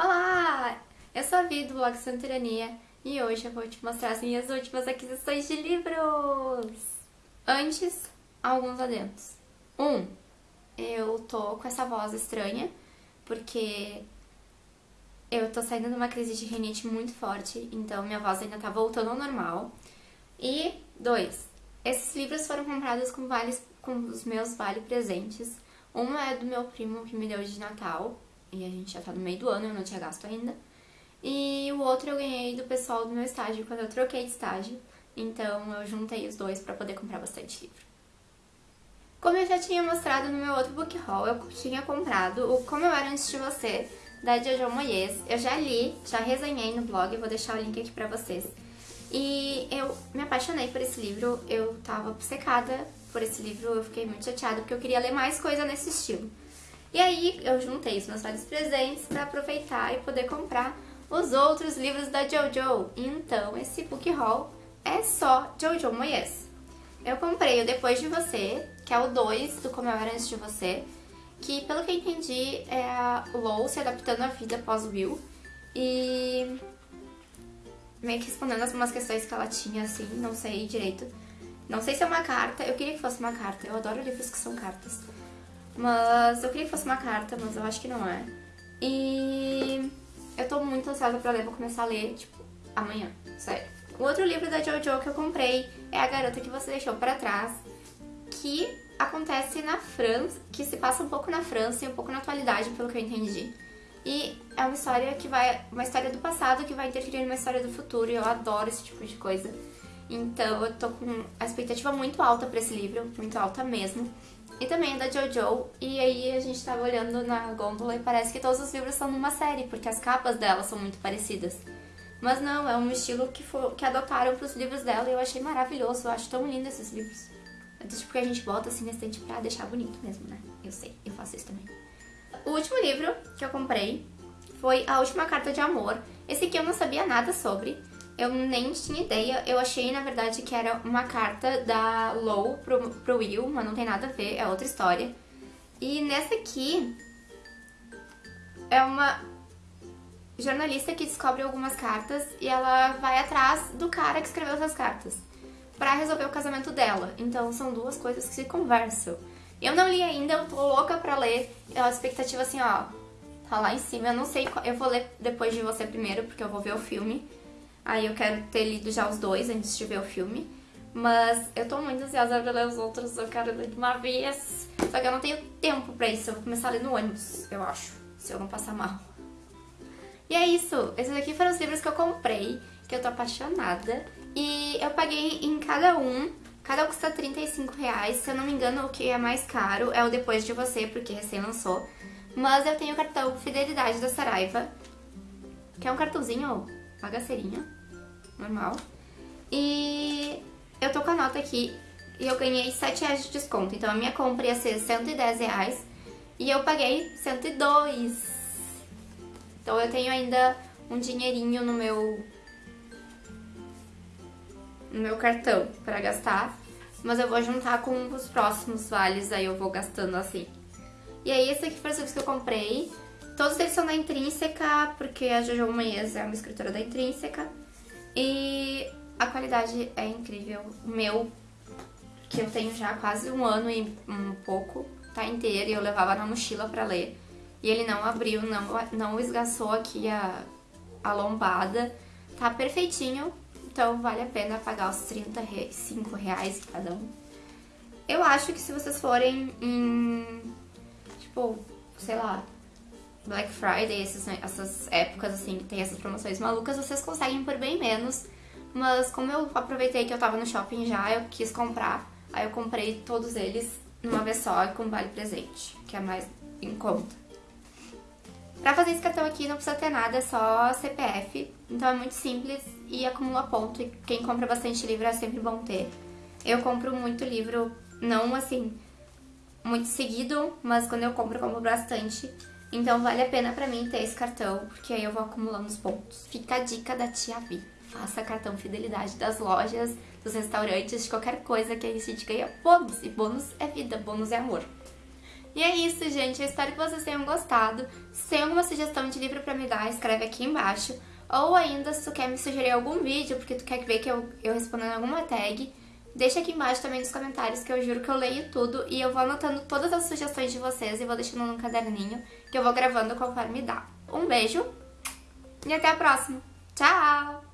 Olá! Eu sou a Vi do blog Santirania e hoje eu vou te mostrar as minhas últimas aquisições de livros! Antes, alguns adentos. Um, eu tô com essa voz estranha porque eu tô saindo de uma crise de rinite muito forte, então minha voz ainda tá voltando ao normal. E dois, esses livros foram comprados com, vales, com os meus vale presentes. Um é do meu primo que me deu de Natal, e a gente já tá no meio do ano, eu não tinha gasto ainda. E o outro eu ganhei do pessoal do meu estágio quando eu troquei de estágio, então eu juntei os dois para poder comprar bastante livro. Como eu já tinha mostrado no meu outro book haul, eu tinha comprado o Como Eu Era Antes de Você, da Jojo Moyes. Eu já li, já resenhei no blog, vou deixar o link aqui pra vocês. E eu me apaixonei por esse livro, eu tava secada por esse livro, eu fiquei muito chateada porque eu queria ler mais coisa nesse estilo. E aí eu juntei os meus vários presentes para aproveitar e poder comprar os outros livros da Jojo. Então esse book haul é só Jojo Moyes. Eu comprei o Depois de Você, que é o 2 do Como Eu Era Antes de Você, que pelo que eu entendi é a Lou se adaptando à vida pós-Will e meio que respondendo algumas questões que ela tinha, assim, não sei direito. Não sei se é uma carta, eu queria que fosse uma carta, eu adoro livros que são cartas. Mas eu queria que fosse uma carta, mas eu acho que não é. E eu tô muito ansiosa pra ler, vou começar a ler, tipo, amanhã, sério. O outro livro da Jojo que eu comprei é A Garota que Você Deixou Pra Trás, que acontece na França, que se passa um pouco na França e um pouco na atualidade, pelo que eu entendi. E é uma história que vai. uma história do passado que vai interferir numa história do futuro, e eu adoro esse tipo de coisa. Então eu tô com a expectativa muito alta pra esse livro, muito alta mesmo. E também é da Jojo, e aí a gente tava olhando na gôndola e parece que todos os livros são numa série, porque as capas dela são muito parecidas. Mas não, é um estilo que, for, que adotaram pros livros dela e eu achei maravilhoso, eu acho tão lindo esses livros. É tipo que a gente bota assim na estante pra deixar bonito mesmo, né? Eu sei, eu faço isso também. O último livro que eu comprei foi A Última Carta de Amor. Esse aqui eu não sabia nada sobre, eu nem tinha ideia. Eu achei, na verdade, que era uma carta da Low pro, pro Will, mas não tem nada a ver, é outra história. E nessa aqui é uma jornalista que descobre algumas cartas e ela vai atrás do cara que escreveu essas cartas para resolver o casamento dela. Então são duas coisas que se conversam. Eu não li ainda, eu tô louca pra ler. É a expectativa assim, ó, tá lá em cima. Eu não sei, eu vou ler depois de você primeiro, porque eu vou ver o filme. Aí eu quero ter lido já os dois antes de ver o filme. Mas eu tô muito ansiosa pra ler os outros, eu quero ler de uma vez. Só que eu não tenho tempo pra isso, eu vou começar a ler no ônibus, eu acho, se eu não passar mal. E é isso, esses aqui foram os livros que eu comprei, que eu tô apaixonada. E eu paguei em cada um, cada um custa 35 reais, se eu não me engano o que é mais caro é o Depois de Você, porque recém lançou. Mas eu tenho o cartão Fidelidade da Saraiva, que é um cartãozinho bagaceirinho normal. E eu tô com a nota aqui e eu ganhei 7 reais de desconto. Então a minha compra ia ser 110 reais e eu paguei 102. Então eu tenho ainda um dinheirinho no meu no meu cartão pra gastar. Mas eu vou juntar com os próximos vales, aí eu vou gastando assim. E aí esse aqui foi os que eu comprei. Todos eles são da Intrínseca, porque a Jojo Moyes é uma escritora da Intrínseca. E a qualidade é incrível. O meu, que eu tenho já quase um ano e um pouco, tá inteiro e eu levava na mochila pra ler. E ele não abriu, não, não esgaçou aqui a, a lombada. Tá perfeitinho, então vale a pena pagar os 35 reais cada um. Eu acho que se vocês forem em, tipo, sei lá, Black Friday, essas, essas épocas assim, que tem essas promoções malucas, vocês conseguem por bem menos. Mas como eu aproveitei que eu tava no shopping já, eu quis comprar. Aí eu comprei todos eles numa vez só e com vale presente, que é mais em conta. Pra fazer esse cartão aqui não precisa ter nada, é só CPF. Então é muito simples e acumula ponto. E quem compra bastante livro é sempre bom ter. Eu compro muito livro, não assim, muito seguido, mas quando eu compro, eu compro bastante. Então vale a pena pra mim ter esse cartão, porque aí eu vou acumulando os pontos. Fica a dica da tia Vi. Faça cartão fidelidade das lojas, dos restaurantes, de qualquer coisa que a gente ganha bônus. E bônus é vida, bônus é amor. E é isso, gente. Eu espero que vocês tenham gostado. Se tem alguma sugestão de livro pra me dar, escreve aqui embaixo. Ou ainda, se tu quer me sugerir algum vídeo, porque tu quer ver que eu, eu respondendo alguma tag, deixa aqui embaixo também nos comentários, que eu juro que eu leio tudo. E eu vou anotando todas as sugestões de vocês e vou deixando num caderninho, que eu vou gravando conforme dá. Um beijo e até a próxima. Tchau!